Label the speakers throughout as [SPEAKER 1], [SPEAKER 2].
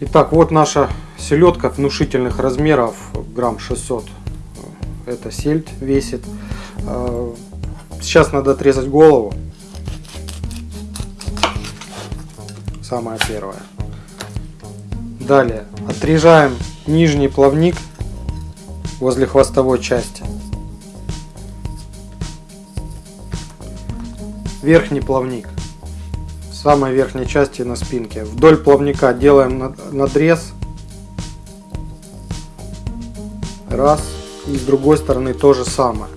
[SPEAKER 1] Итак, вот наша селедка внушительных размеров, грамм 600. Это сельдь весит. Э, сейчас надо отрезать голову. Самое первое. Далее отрезаем нижний плавник возле хвостовой части. Верхний плавник самой верхней части на спинке. Вдоль плавника делаем надрез. Раз. И с другой стороны то же самое.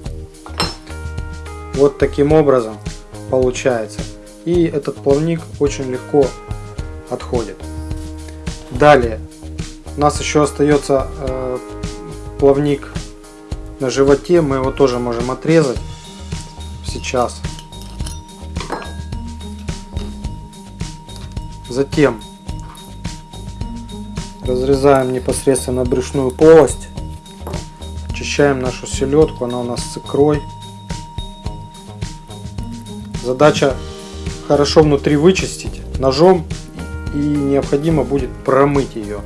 [SPEAKER 1] Вот таким образом получается. И этот плавник очень легко отходит. Далее у нас еще остается э, плавник на животе, мы его тоже можем отрезать сейчас. Затем разрезаем непосредственно брюшную полость, очищаем нашу селедку, она у нас с икрой. Задача хорошо внутри вычистить ножом и необходимо будет промыть ее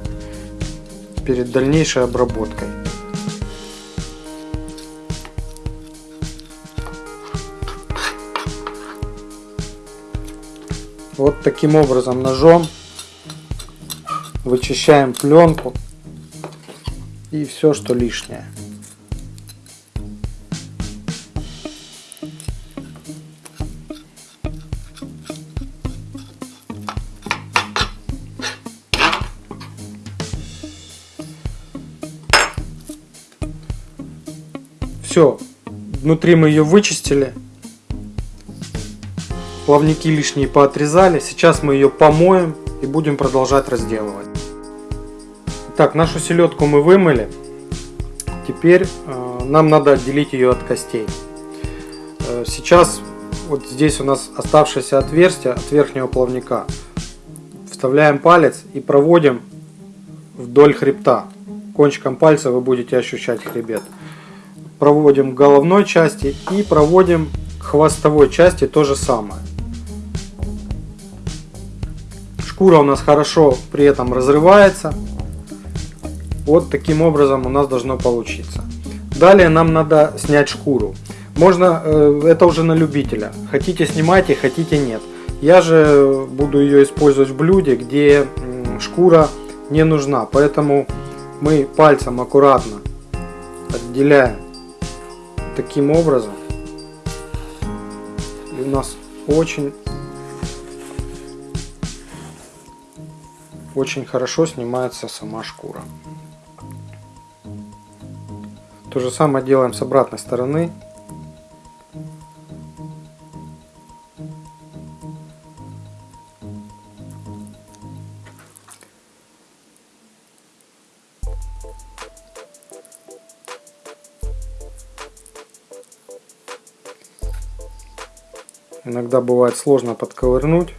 [SPEAKER 1] перед дальнейшей обработкой. Вот таким образом ножом вычищаем пленку и все, что лишнее. Все, внутри мы ее вычистили. Плавники лишние поотрезали. Сейчас мы ее помоем и будем продолжать разделывать. Так, нашу селедку мы вымыли. Теперь э, нам надо отделить ее от костей. Э, сейчас вот здесь у нас оставшееся отверстие от верхнего плавника. Вставляем палец и проводим вдоль хребта. Кончиком пальца вы будете ощущать хребет проводим к головной части и проводим к хвостовой части то же самое. Шкура у нас хорошо при этом разрывается. Вот таким образом у нас должно получиться. Далее нам надо снять шкуру. Можно, э, это уже на любителя. Хотите снимайте, хотите нет. Я же буду ее использовать в блюде, где шкура не нужна. Поэтому мы пальцем аккуратно отделяем таким образом и у нас очень очень хорошо снимается сама шкура. То же самое делаем с обратной стороны. Иногда бывает сложно подковырнуть.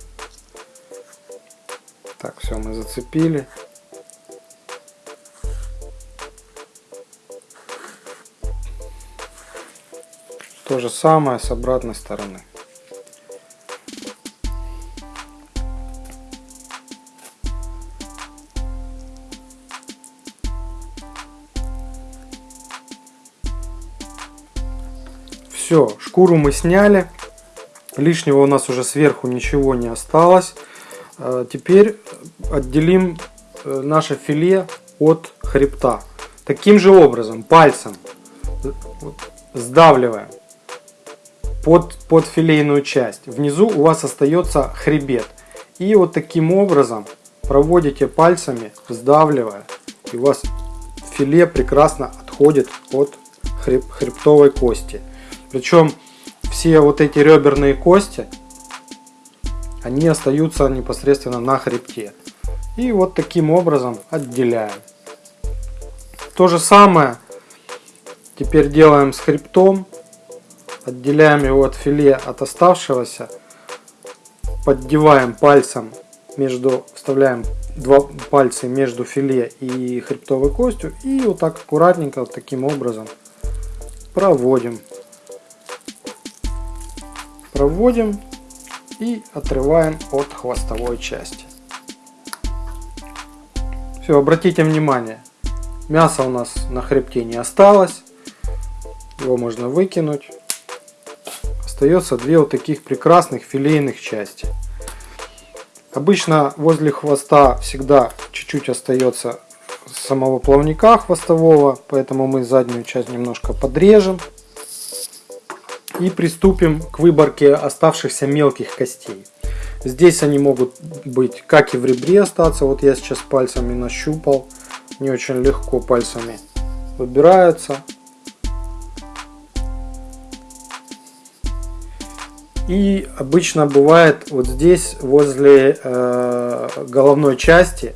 [SPEAKER 1] Так, все, мы зацепили. То же самое с обратной стороны. Все, шкуру мы сняли. Лишнего у нас уже сверху ничего не осталось. Э, теперь отделим э, наше филе от хребта. Таким же образом пальцем сдавливаем под, под филейную часть. Внизу у вас остается хребет. И вот таким образом проводите пальцами, сдавливая. И у вас филе прекрасно отходит от хреб, хребтовой кости. Причем все вот эти реберные кости, они остаются непосредственно на хребте. И вот таким образом отделяем. То же самое теперь делаем с хребтом. Отделяем его от филе от оставшегося. Поддеваем пальцем между, вставляем два пальца между филе и хребтовой костью. И вот так аккуратненько, вот таким образом проводим проводим и отрываем от хвостовой части. Все, обратите внимание, мясо у нас на хребте не осталось. Его можно выкинуть. Остается две вот таких прекрасных филейных части. Обычно возле хвоста всегда чуть-чуть остается самого плавника хвостового, поэтому мы заднюю часть немножко подрежем. И приступим к выборке оставшихся мелких костей. Здесь они могут быть как и в ребре остаться. Вот я сейчас пальцами нащупал. Не очень легко пальцами выбираются. И обычно бывает вот здесь возле э, головной части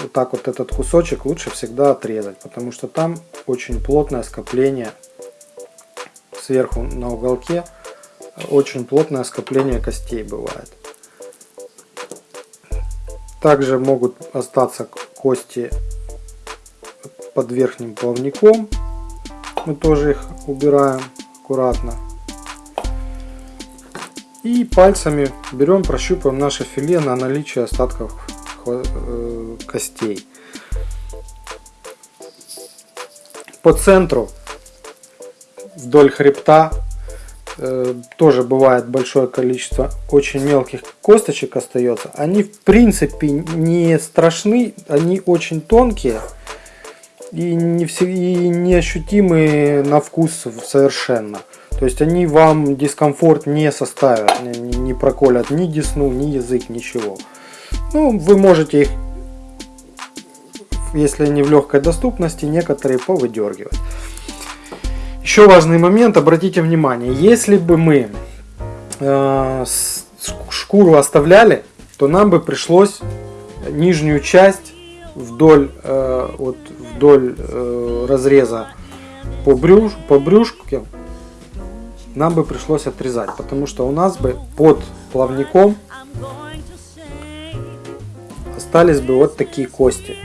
[SPEAKER 1] вот так вот этот кусочек лучше всегда отрезать, потому что там очень плотное скопление сверху на уголке, очень плотное скопление костей бывает. Также могут остаться кости под верхним плавником, мы тоже их убираем аккуратно. И пальцами берем, прощупываем наше филе на наличие остатков э, костей. По центру, вдоль хребта, тоже бывает большое количество очень мелких косточек остается. Они в принципе не страшны, они очень тонкие и не, все, и не ощутимы на вкус совершенно. То есть они вам дискомфорт не составят, не, не проколят ни десну, ни язык, ничего. Ну, вы можете их, если они в легкой доступности, некоторые повыдергивать. Еще важный момент, обратите внимание, если бы мы э, шкуру оставляли, то нам бы пришлось нижнюю часть вдоль, э, вот, вдоль э, разреза по, брюш, по брюшке нам бы пришлось отрезать, потому что у нас бы под плавником остались бы вот такие кости.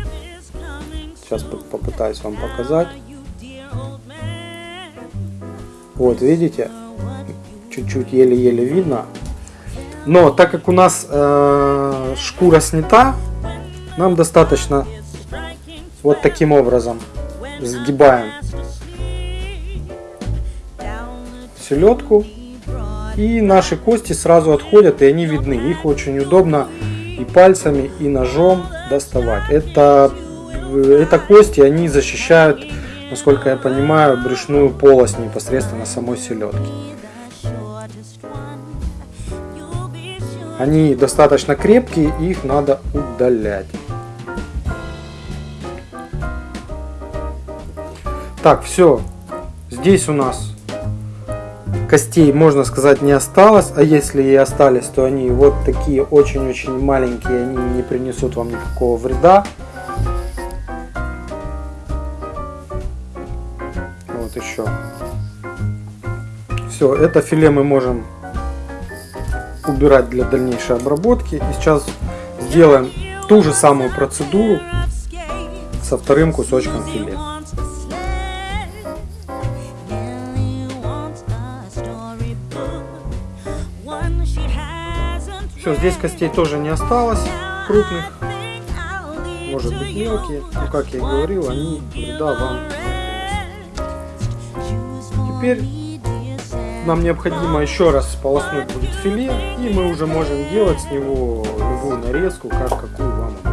[SPEAKER 1] Сейчас попытаюсь вам показать. Вот, видите? Чуть-чуть еле-еле видно. Но так как у нас э, шкура снята, нам достаточно вот таким образом сгибаем селедку. И наши кости сразу отходят, и они видны. Их очень удобно и пальцами, и ножом доставать. Это, это кости, они защищают, насколько я понимаю, брюшную полость непосредственно самой селедки. Они достаточно крепкие, их надо удалять. Так, все. Здесь у нас костей, можно сказать, не осталось, а если и остались, то они вот такие очень-очень маленькие, они не принесут вам никакого вреда. Вот еще. Все, это филе мы можем убирать для дальнейшей обработки. И сейчас сделаем ту же самую процедуру со вторым кусочком филе. Все, здесь костей тоже не осталось крупных. Может быть мелкие. Но как я и говорил, они вреда вам Теперь нам необходимо еще раз полоснуть будет филе. И мы уже можем делать с него любую нарезку, как какую вам